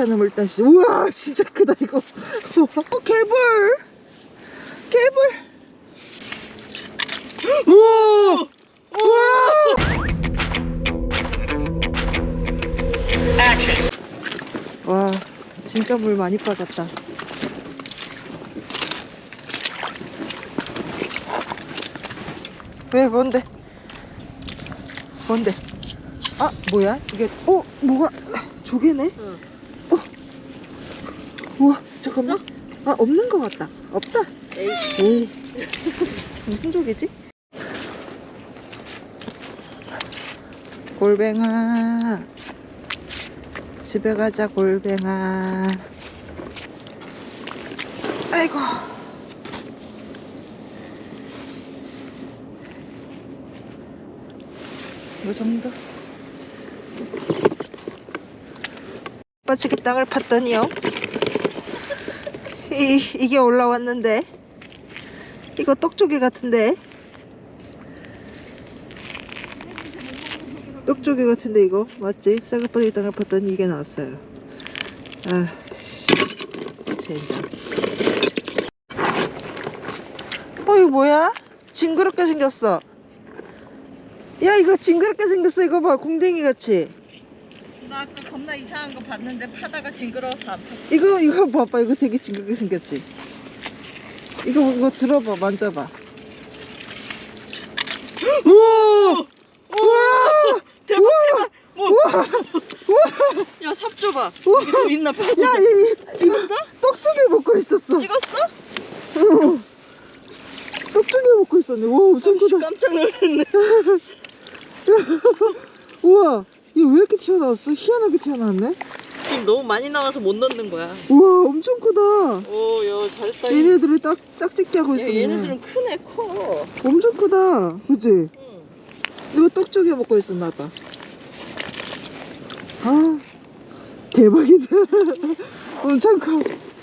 않은 물단시 우와 진짜 크다 이거. 어 개불. 개불. 우와! 우와! 와 진짜 물 많이 빠졌다. 왜 뭔데? 뭔데? 아 뭐야? 이게 어 뭐가 조개네? 응. 잠깐만. 아 없는 것 같다. 없다. 에이. 무슨 조개지? 골뱅아. 집에 가자 골뱅아. 아이고. 요 정도? 빠지게 땅을 팠더니요 이, 이게 올라왔는데. 이거 떡조개 같은데. 떡조개 같은데 이거? 맞지? 쌍꺼풀이 땅을 팠더니 이게 나왔어요. 아 씨. 젠장. 어 이거 뭐야? 징그럽게 생겼어. 야 이거 징그럽게 생겼어. 이거 봐. 공댕이 같이 나 아까 겁나 이상한 거 봤는데 파다가 징그러워서 안 팠어. 이거 이거 봐봐 이거 되게 징그럽게 생겼지 이거 이거 들어봐 만져봐 우와 우와 대박 우와 뭐? 우와 야, 삽 줘 봐. 우와. 이게 좀 있나 봐. 야 이, 이거 떡조개 먹고 있었어 찍었어? 응. 떡조개 먹고 있었네 와 엄청 씨, 크다 깜짝 놀랐네. 우와 이거 왜 이렇게 튀어나왔어? 희한하게 튀어나왔네 지금 너무 많이 나와서 못 넣는 거야. 우와 엄청 크다 오, 야, 잘했다. 얘네들을 딱 짝짓기 하고 야, 있었네 얘네들은 크네, 커. 엄청 크다 그치? 응. 이거 떡조개 먹고 있었나 봐 아 대박이다 엄청 커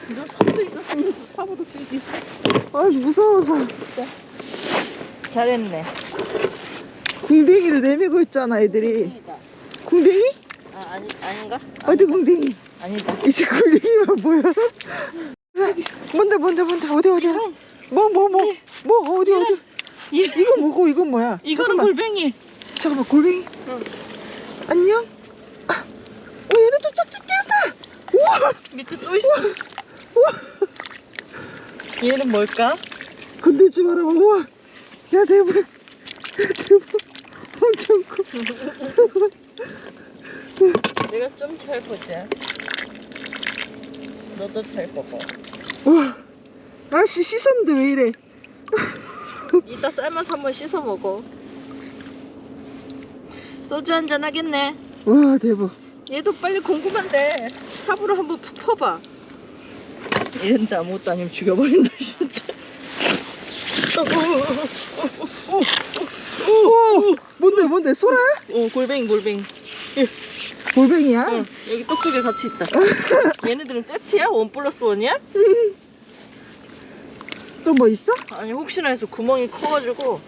이런 삽도 있었으면서 삽으로 뜨지. 아 무서워서 잘했네. 궁뎅이를 내밀고 있잖아 애들이. 궁뎅이? 아, 아니, 아닌가? 어디 궁뎅이? 아니다. 이제 궁뎅이만 보여 뭔데 뭔데 뭔데? 어디 어디? 뭐 뭐 뭐? 뭐 어디 어디? 얘, 이거 뭐고 이건 뭐야? 이거는 잠깐만. 골뱅이. 잠깐만 골뱅이? 응. 안녕? 아, 어 얘네도 짝짓기 한다! 우와! 밑에 또 있어. 얘는 뭘까? 건들지 마라 우와! 야 대박! 야, 대박! 엄청 커 내가 좀 잘 보자. 너도 잘 봐봐. 우와 아씨 씻었는데 왜 이래 이따 삶아서 한번 씻어 먹어. 소주 한잔 하겠네. 와 대박 얘도 빨리 궁금한데 삽으로 한번 푹 퍼봐. 이런데 아무것도 아니면 죽여버린다 진짜. 오 뭔데 뭔데 소라? 어 골뱅이 골뱅이. 골뱅이야? 응, 여기 떡쪽에 같이 있다. 얘네들은 세트야? 원 플러스 원이야? 또 뭐 있어? 아니 혹시나 해서 구멍이 커가지고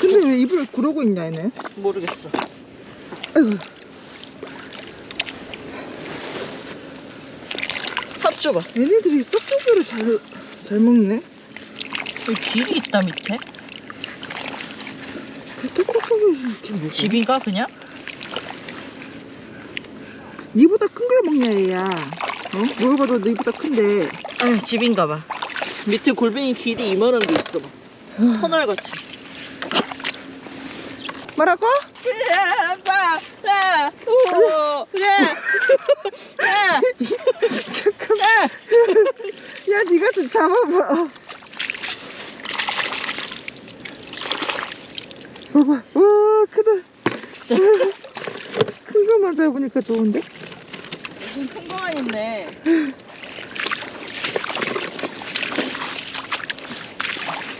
근데 왜 입을 구르고 있냐 얘네 모르겠어. 아이고 삽 줘봐. 얘네들이 떡조개를 잘, 잘 먹네 여기 길이 있다 밑에. 그 집인가 그냥? 니보다 큰 걸 먹냐 얘야 어? 뭘 봐도 니보다 큰데 아니 집인가 봐. 밑에 골뱅이 길이 이만한 게 있어 봐. 터널 같이. 뭐라고? 야, 아빠, 야, 야, 잠깐만 야 니가 좀 잡아봐 봐봐 와 크다 큰 거만 잡으니까 좋은데? 무슨 큰 거만 있네.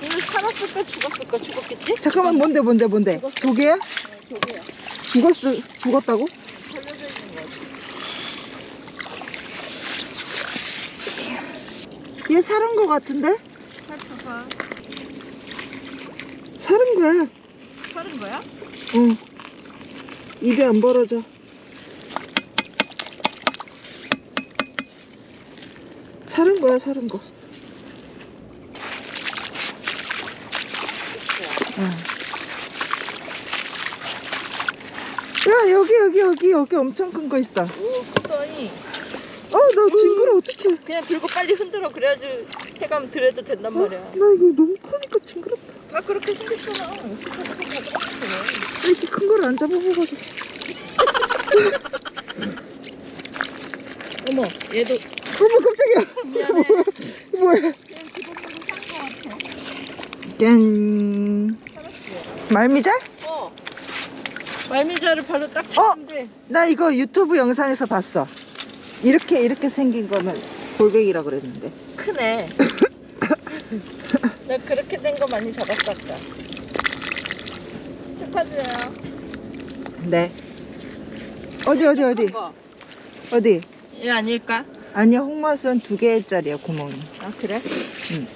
이거 살았을까 죽었을까 죽었겠지? 잠깐만 뭔데 뭔데 뭔데 조개야? 어, 저기야. 죽었어 죽었다고? 걸려져 있는 거 같아. 얘 살은 거 같은데? 살펴봐. 살은 거야 살은 거야? 응. 입이 안 벌어져. 사는 거야 사는 거. 응. 야 여기 여기 여기 여기 엄청 큰 거 있어. 오 크더니. 어 나 징그러 어떡해. 그냥 들고 빨리 흔들어. 그래야지 해감 들여도 된단 어? 말이야. 나 이거 너무 크니까 징그럽다 다 그렇게 생겼잖아. 이렇게 큰 걸 안 잡아봐가지고. 어머 얘도. 어머 깜짝이야. 미안해. 뭐야? 짠. 말미잘? 어. 말미잘을 바로 딱 찾는데. 나 이거 유튜브 영상에서 봤어. 이렇게 이렇게 생긴 거는 골뱅이라 그랬는데. 크네 나 그렇게 된 거 많이 잡았었다 축하드려요 네 어디 어디 어디 거. 어디 얘 아닐까? 아니야 홍맛은 두 개짜리야 구멍이 아 그래? 응.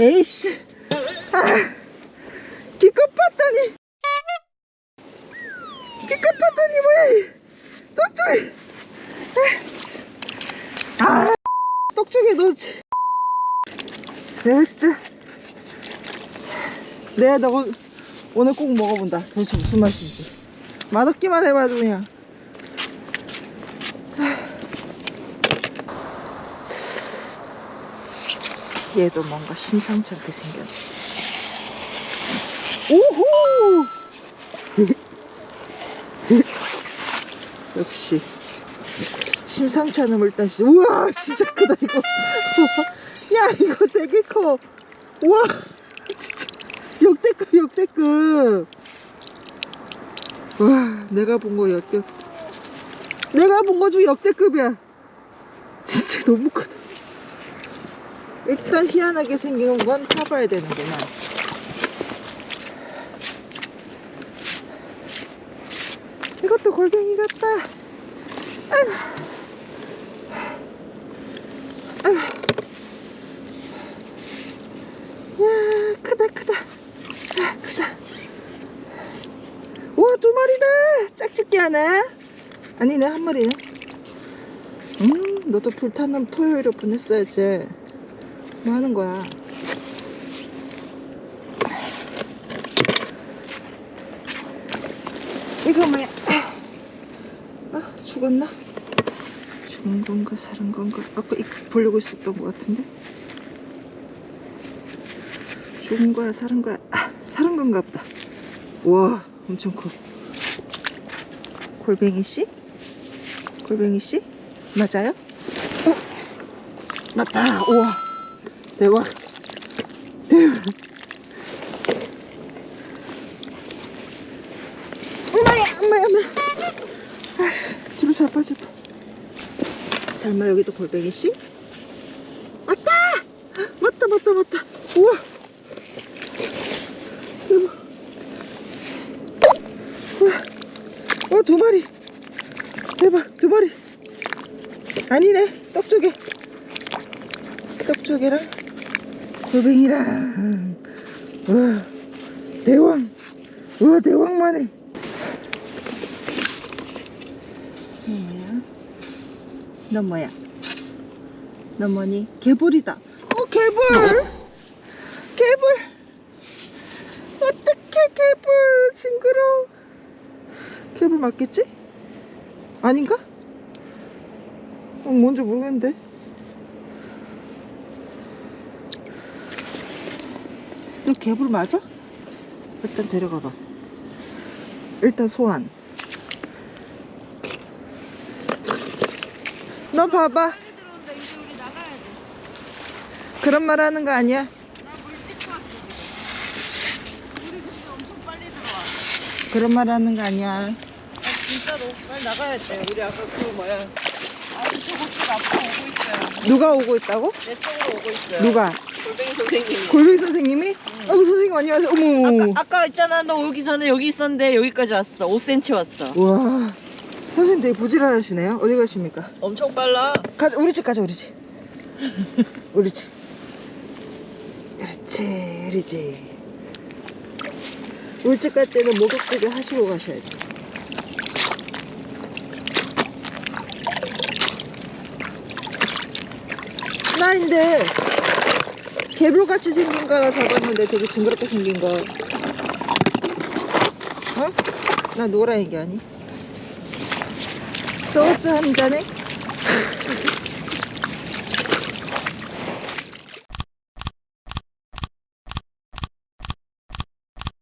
에이씨 아, 기껏 봤더니. 기껏 봤더니 뭐야 이. 떡쪽이. 아 떡쪽에 넣지. 에이씨 내가 너 오늘 꼭 먹어본다. 도대체 무슨 맛인지. 맛없기만 해봐도 그냥. 얘도 뭔가 심상치 않게 생겼네 오호 역시 심상치 않은 물단 씨. 우와 진짜 크다 이거. 야 이거 되게 커. 우와 진짜. 역대급 역대급. 와 내가 본 거 역대 내가 본 거 중에 역대급이야. 진짜 너무 크다. 일단 희한하게 생긴 건 타봐야 되는구나 이것도 골뱅이 같다. 야 크다 크다. 아, 크다. 우와 두 마리다. 짝짓기 하네 아니네 한 마리네 음 너도 불타는 토요일에 보냈어야지. 뭐 하는 거야? 이거 뭐야? 아 죽었나? 죽은 건가 살은 건가? 아까 이 보려고 있었던 것 같은데? 죽은 거야 살은 거야? 아 살은 건가 보다. 우와 엄청 커. 골뱅이 씨? 골뱅이 씨? 맞아요? 어? 맞다. 우와. 대박. 대박. 엄마야 엄마야 엄마 아씨 뒤로 잘 빠질 뻔 설마 여기도 골뱅이 씨? 맞다 맞다 맞다 맞다 우와 대박 우와 어, 두 마리. 대박, 두 마리. 아니네, 떡조개. 떡조개랑 골뱅이랑. 우와, 대왕. 우와, 대왕만해. 뭐야? 너 뭐야? 너 뭐니? 개불이다. 어, 개불! 개불! 어떡해, 개불! 징그러워. 개불 맞겠지? 아닌가? 어, 뭔지 모르겠는데. 너 개불 맞아? 일단 데려가 봐. 일단 소환. 너 봐봐. 그런 말 하는 거 아니야? 그런 말 하는 거 아니야. 아 진짜로 빨리 나가야 돼 우리 아까 그 뭐야 저곳들 앞으로 오고 있어요 누가 오고 있다고? 내 쪽으로 오고 있어요 누가? 골뱅이 선생님이 골뱅이 선생님이? 아이고 선생님 안녕하세요. 어머. 아까, 아까 있잖아 너 오기 전에 여기 있었는데 여기까지 왔어 5cm 왔어 와 선생님 되게 부지런하시네요. 어디 가십니까? 엄청 빨라 가자 우리 집 가자 우리 집. 우리 집. 그렇지 그러지 울집 갈 때는 목욕지게 하시고 가셔야 돼나 근데 개불같이 생긴 거 하나 잡았는데 되게 징그럽게 생긴 거 어? 나 노란 얘기 아니? 소주 한 잔에?